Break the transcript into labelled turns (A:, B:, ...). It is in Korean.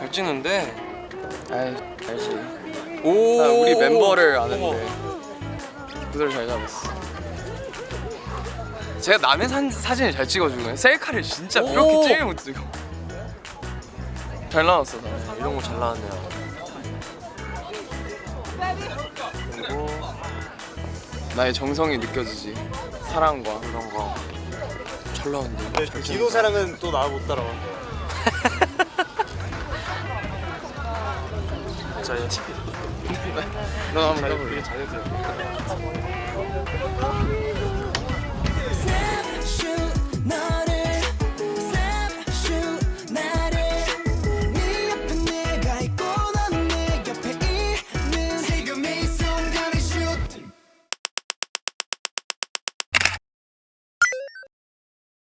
A: 잘 찍는데.
B: 아이 알지
A: 오.
B: 나 우리 멤버를. 아는데 그대로 잘 잡았어
A: 제가 남의 산, 사진을 잘 찍어주는 셀카를 진짜
B: 오.
A: 이렇게 찍을 못 찍어.
B: 잘 나왔어 나
A: 이런 거 잘 나왔네요. 그리고
B: 나의 정성이 느껴지지 사랑과
A: 이런 거. 잘 나왔는데.
C: 근데 그 사랑은 또 나 못 따라와.
A: 자,
B: 이너 한번 해볼래?
C: 되게 잘했어요.